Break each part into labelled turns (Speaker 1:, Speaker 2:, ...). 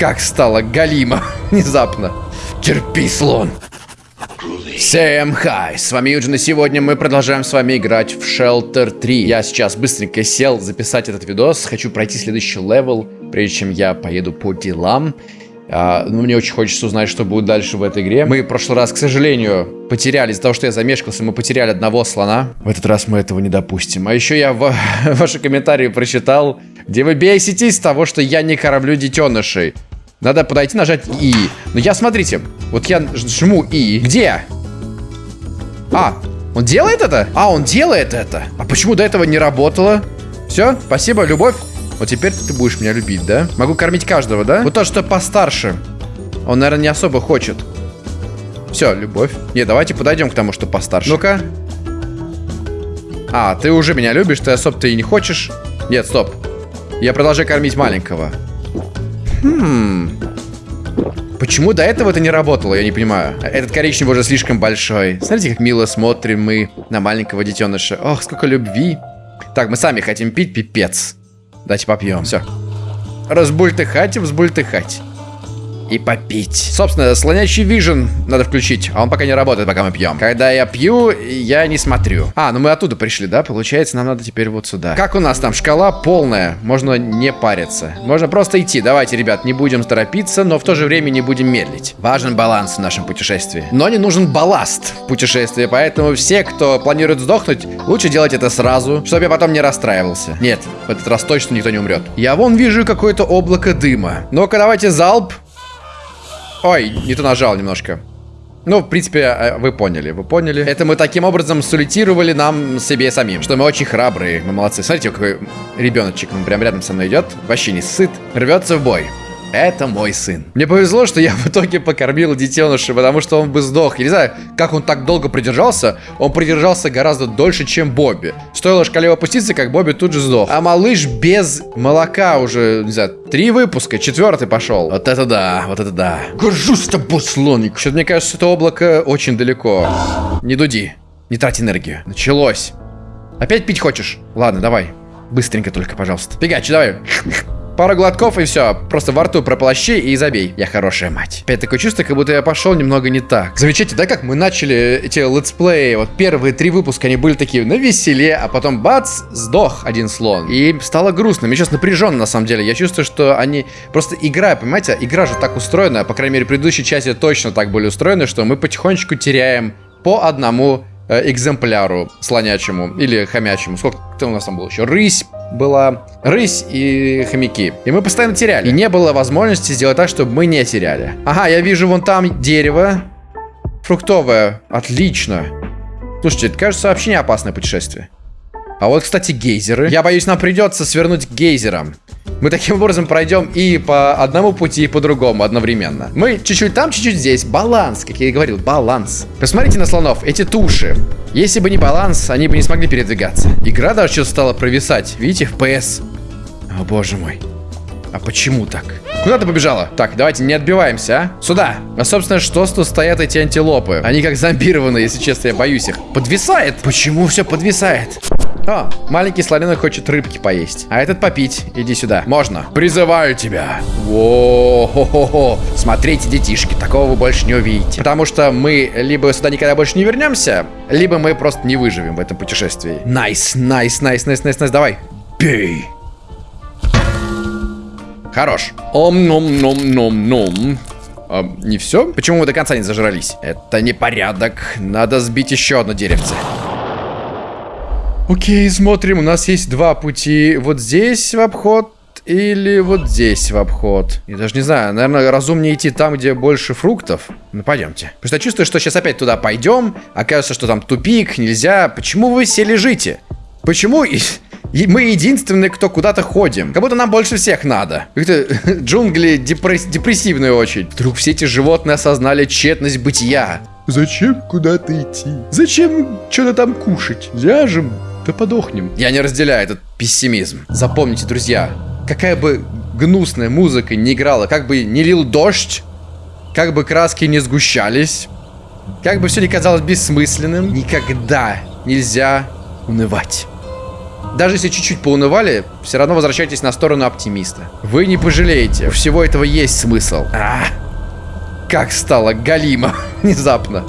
Speaker 1: как стало галимо внезапно. Терпи, слон. Всем хай, с вами Юджин, и сегодня мы продолжаем с вами играть в Shelter 3. Я сейчас быстренько сел записать этот видос, хочу пройти следующий level, прежде чем я поеду по делам. А, ну, мне очень хочется узнать, что будет дальше в этой игре. Мы в прошлый раз, к сожалению, потеряли, из-за того, что я замешкался, мы потеряли одного слона. В этот раз мы этого не допустим. А еще я в ваши комментарии прочитал, где вы беситесь с того, что я не кораблю детенышей. Надо подойти, нажать И. Но я, смотрите, вот я жму И. Где? А, он делает это? А, он делает это. А почему до этого не работало? Все, спасибо, любовь. Вот теперь ты будешь меня любить, да? Могу кормить каждого, да? Вот то, что постарше. Он, наверное, не особо хочет. Все, любовь. Не, давайте подойдем к тому, что постарше. Ну-ка. А, ты уже меня любишь, ты особо-то и не хочешь. Нет, стоп. Я продолжаю кормить маленького. Хм. Почему до этого это не работало, я не понимаю. Этот коричневый уже слишком большой. Смотрите, как мило смотрим мы на маленького детеныша. Ох, сколько любви. Так, мы сами хотим пить, пипец. Давайте попьем. Все. Разбультыхать, взбультыхать и попить. Собственно, слонящий вижен надо включить, а он пока не работает, пока мы пьем. Когда я пью, я не смотрю. А, ну мы оттуда пришли, да? Получается, нам надо теперь вот сюда. Как у нас там? Шкала полная. Можно не париться. Можно просто идти. Давайте, ребят, не будем торопиться, но в то же время не будем медлить. Важен баланс в нашем путешествии. Но не нужен балласт в путешествии, поэтому все, кто планирует сдохнуть, лучше делать это сразу, чтобы я потом не расстраивался. Нет, в этот раз точно никто не умрет. Я вон вижу какое-то облако дыма. Ну-ка, давайте залп. Ой, не то нажал немножко. Ну, в принципе, э, вы поняли, вы поняли. Это мы таким образом солитировали нам себе самим, что мы очень храбрые, мы молодцы. Смотрите, какой ребеночек, он прям рядом со мной идет, вообще не сыт, рвется в бой. Это мой сын. Мне повезло, что я в итоге покормил детеныша, потому что он бы сдох. Я не знаю, как он так долго продержался. Он продержался гораздо дольше, чем Бобби. Стоило шкале опуститься, как Бобби тут же сдох. А малыш без молока уже, не знаю, три выпуска, четвертый пошел. Вот это да, вот это да. Горжусь тобой, слоник. Что-то мне кажется, это облако очень далеко. Не дуди. Не трать энергию. Началось. Опять пить хочешь? Ладно, давай. Быстренько только, пожалуйста. Пигач, давай. Пару глотков и все. Просто во рту прополощи и забей. Я хорошая мать. Опять такое чувство, как будто я пошел немного не так. Замечайте, да, как мы начали эти летсплеи. Вот первые три выпуска, они были такие на веселе, а потом бац, сдох один слон. И стало грустно. Мне сейчас напряженно, на самом деле. Я чувствую, что они просто игра, понимаете, игра же так устроена, по крайней мере, в предыдущей части точно так были устроены, что мы потихонечку теряем по одному Э, экземпляру слонячему или хомячему. Сколько у нас там было еще? Рысь была. Рысь и хомяки. И мы постоянно теряли. И не было возможности сделать так, чтобы мы не теряли. Ага, я вижу вон там дерево. Фруктовое. Отлично. Слушайте, это кажется вообще не опасное путешествие. А вот, кстати, гейзеры. Я боюсь, нам придется свернуть к гейзерам. Мы таким образом пройдем и по одному пути, и по другому одновременно. Мы чуть-чуть там, чуть-чуть здесь. Баланс, как я и говорил, баланс. Посмотрите на слонов, эти туши. Если бы не баланс, они бы не смогли передвигаться. Игра даже что-то стала провисать. Видите, FPS. О, боже мой. А почему так? Куда ты побежала? Так, давайте не отбиваемся, а? Сюда. А, собственно, что тут стоят эти антилопы? Они как зомбированные, если честно, я боюсь их. Подвисает. Почему все подвисает? О, маленький слоненок хочет рыбки поесть. А этот попить. Иди сюда. Можно. Призываю тебя. Во-хо-хо-хо. Смотрите, детишки, такого вы больше не увидите. Потому что мы либо сюда никогда больше не вернемся, либо мы просто не выживем в этом путешествии. Nice, nice, nice, nice, nice, nice. Давай. Бей. Хорош. Ом-ном-ном-ном-ном. А, не все? Почему мы до конца не зажрались? Это непорядок. Надо сбить еще одно деревце. Окей, смотрим. У нас есть два пути. Вот здесь в обход или вот здесь в обход. Я даже не знаю, наверное, разумнее идти там, где больше фруктов. Ну, пойдемте. Потому что я чувствую, что сейчас опять туда пойдем. Окажется, что там тупик, нельзя. Почему вы все лежите? Почему и мы единственные, кто куда-то ходим? Как будто нам больше всех надо. Как-то джунгли депресс депрессивные очень. Вдруг все эти животные осознали тщетность бытия. Зачем куда-то идти? Зачем что-то там кушать? Ляжем, да подохнем. Я не разделяю этот пессимизм. Запомните, друзья, какая бы гнусная музыка не играла, как бы не лил дождь, как бы краски не сгущались, как бы все не казалось бессмысленным, никогда нельзя унывать. Даже если чуть-чуть поунывали, все равно возвращайтесь на сторону оптимиста. Вы не пожалеете. У всего этого есть смысл. А, как стало галимо внезапно.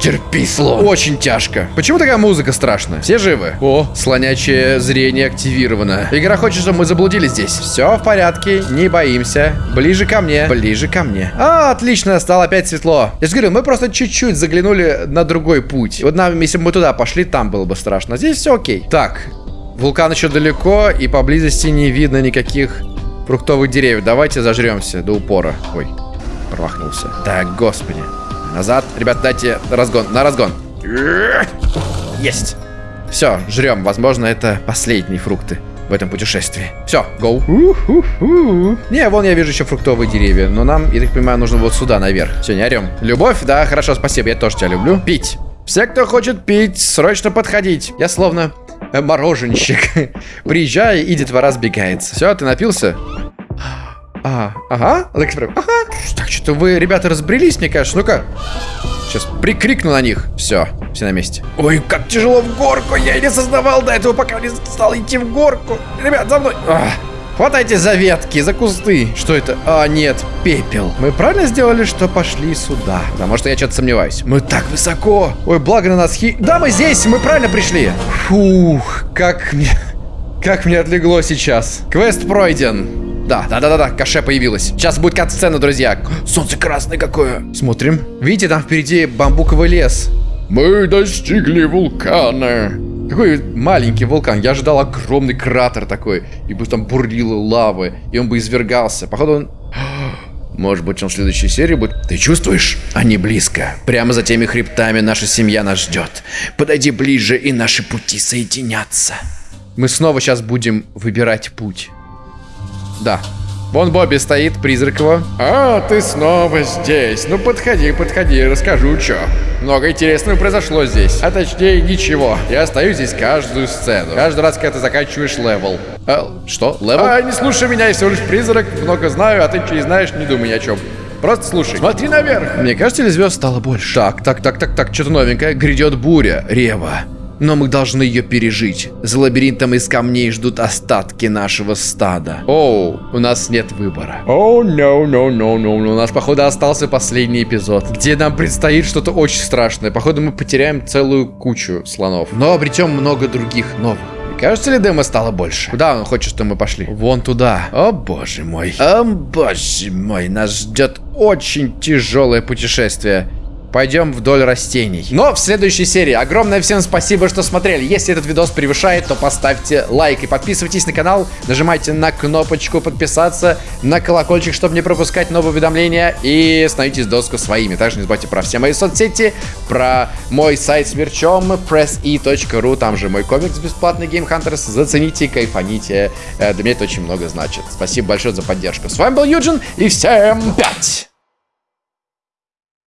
Speaker 1: Терпи, слон. Очень тяжко. Почему такая музыка страшная? Все живы? О, слонячее зрение активировано. Игра хочет, чтобы мы заблудились здесь. Все в порядке, не боимся. Ближе ко мне, ближе ко мне. А, отлично, стало опять светло. Я же говорю, мы просто чуть-чуть заглянули на другой путь. Вот нам, если бы мы туда пошли, там было бы страшно. Здесь все окей. Так, вулкан еще далеко, и поблизости не видно никаких фруктовых деревьев. Давайте зажремся до упора. Ой, промахнулся. Так, господи. Назад. Ребят, дайте разгон. На разгон. Есть. Все, жрем. Возможно, это последние фрукты в этом путешествии. Все, гоу. Не, вон я вижу еще фруктовые деревья. Но нам, я так понимаю, нужно вот сюда наверх. Все, не орем. Любовь? Да, хорошо, спасибо. Я тоже тебя люблю. Пить. Все, кто хочет пить, срочно подходить. Я словно э, мороженщик. Приезжай, и детвора сбегается. Все, ты напился? А, ага, Алекс прям, ага. Так, что-то вы, ребята, разбрелись, мне кажется. Ну-ка. Сейчас прикрикну на них. Все, все на месте. Ой, как тяжело в горку. Я не осознавал до этого, пока не стал идти в горку. Ребят, за мной. А, хватайте за ветки, за кусты. Что это? А, нет, пепел. Мы правильно сделали, что пошли сюда? Потому что я что-то сомневаюсь. Мы так высоко. Ой, благо на нас хи... Да, мы здесь, мы правильно пришли. Фух, как мне... Как мне отлегло сейчас. Квест пройден. Да, да, да, да, да, каше появилась. Сейчас будет кат-сцена, друзья. Солнце красное какое. Смотрим. Видите, там впереди бамбуковый лес. Мы достигли вулкана. Какой маленький вулкан. Я ожидал огромный кратер такой. И бы там бурлило лавы. И он бы извергался. Походу он... Может быть, он в следующей серии будет... Ты чувствуешь? Они близко. Прямо за теми хребтами наша семья нас ждет. Подойди ближе, и наши пути соединятся. Мы снова сейчас будем выбирать путь. Да. Вон Бобби стоит, призрак его. А, ты снова здесь. Ну подходи, подходи, расскажу, что. Много интересного произошло здесь. А точнее, ничего. Я остаюсь здесь каждую сцену. Каждый раз, когда ты заканчиваешь level. А, что? Level? А, не слушай меня, я всего лишь призрак. Много знаю, а ты не знаешь, не думай ни о чем. Просто слушай. Смотри наверх. Мне кажется, или звезд стало больше? Так, так, так, так, так, что-то новенькое. Грядет буря. Рева. Но мы должны ее пережить. За лабиринтом из камней ждут остатки нашего стада. Оу, у нас нет выбора. Оу, no, no, no, no, no. У нас, походу, остался последний эпизод, где нам предстоит что-то очень страшное. Походу, мы потеряем целую кучу слонов. Но обретем много других новых. Кажется ли демо стало больше? Куда он хочет, чтобы мы пошли? Вон туда. О боже мой. О боже мой. Нас ждет очень тяжелое путешествие пойдем вдоль растений. Но в следующей серии огромное всем спасибо, что смотрели. Если этот видос превышает, то поставьте лайк и подписывайтесь на канал. Нажимайте на кнопочку подписаться, на колокольчик, чтобы не пропускать новые уведомления. И становитесь доску своими. Также не забывайте про все мои соцсети, про мой сайт с мерчом presse.ru. Там же мой комикс бесплатный Game Hunters. Зацените, кайфаните. Э, для меня это очень много значит. Спасибо большое за поддержку. С вами был Юджин и всем пять!